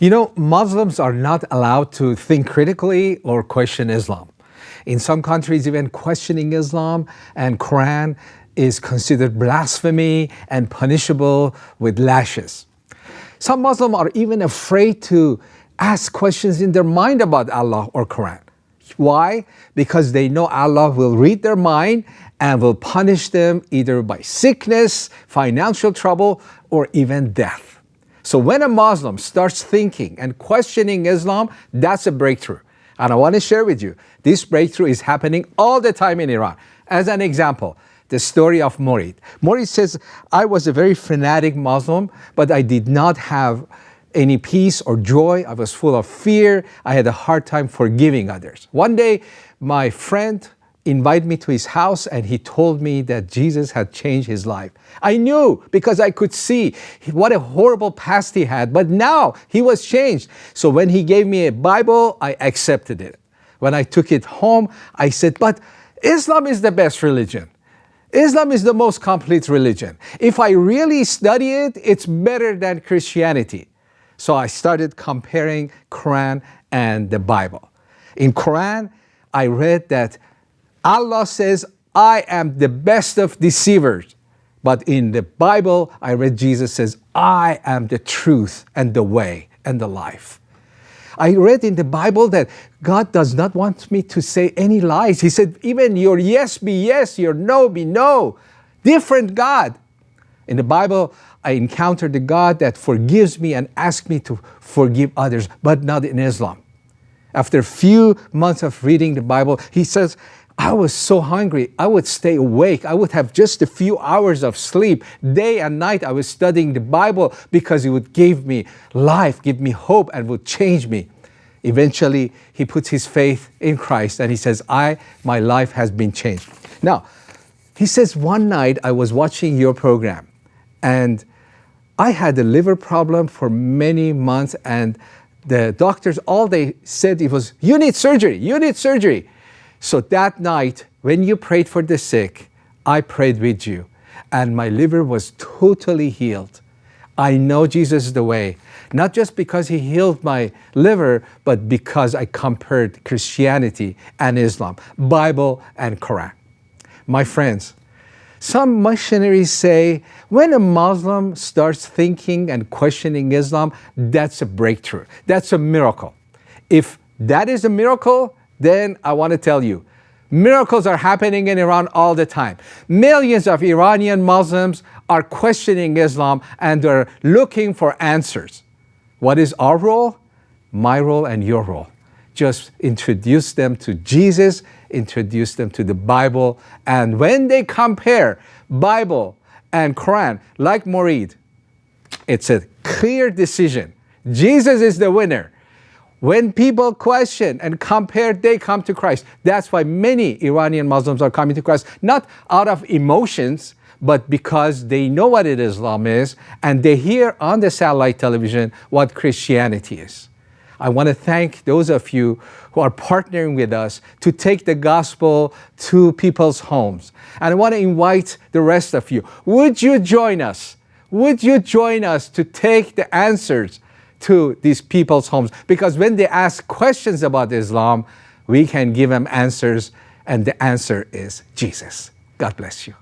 You know, Muslims are not allowed to think critically or question Islam. In some countries, even questioning Islam and Quran is considered blasphemy and punishable with lashes. Some Muslims are even afraid to ask questions in their mind about Allah or Quran. Why? Because they know Allah will read their mind and will punish them either by sickness, financial trouble, or even death. So when a Muslim starts thinking and questioning Islam, that's a breakthrough. And I want to share with you, this breakthrough is happening all the time in Iran. As an example, the story of Morid. Morid says, I was a very fanatic Muslim, but I did not have any peace or joy. I was full of fear. I had a hard time forgiving others. One day, my friend invited me to his house and he told me that Jesus had changed his life. I knew because I could see what a horrible past he had, but now he was changed. So when he gave me a Bible, I accepted it. When I took it home, I said, but Islam is the best religion. Islam is the most complete religion. If I really study it, it's better than Christianity. So I started comparing Quran and the Bible. In Quran, I read that Allah says, I am the best of deceivers. But in the Bible, I read Jesus says, I am the truth and the way and the life. I read in the Bible that God does not want me to say any lies. He said, even your yes be yes, your no be no. Different God. In the Bible, I encountered the God that forgives me and asks me to forgive others, but not in Islam. After a few months of reading the Bible, he says, I was so hungry, I would stay awake. I would have just a few hours of sleep. Day and night I was studying the Bible because it would give me life, give me hope and would change me. Eventually, he puts his faith in Christ and he says, I, my life has been changed. Now, he says, one night I was watching your program and I had a liver problem for many months and the doctors, all they said it was, you need surgery, you need surgery. So that night, when you prayed for the sick, I prayed with you, and my liver was totally healed. I know Jesus is the way, not just because he healed my liver, but because I compared Christianity and Islam, Bible and Quran. My friends, some missionaries say when a Muslim starts thinking and questioning Islam, that's a breakthrough. That's a miracle. If that is a miracle, then I want to tell you, miracles are happening in Iran all the time. Millions of Iranian Muslims are questioning Islam and they're looking for answers. What is our role? My role and your role. Just introduce them to Jesus, introduce them to the Bible, and when they compare Bible and Quran, like Morid, it's a clear decision. Jesus is the winner. When people question and compare, they come to Christ. That's why many Iranian Muslims are coming to Christ, not out of emotions, but because they know what Islam is and they hear on the satellite television what Christianity is. I want to thank those of you who are partnering with us to take the gospel to people's homes. And I want to invite the rest of you. Would you join us? Would you join us to take the answers to these people's homes. Because when they ask questions about Islam, we can give them answers, and the answer is Jesus. God bless you.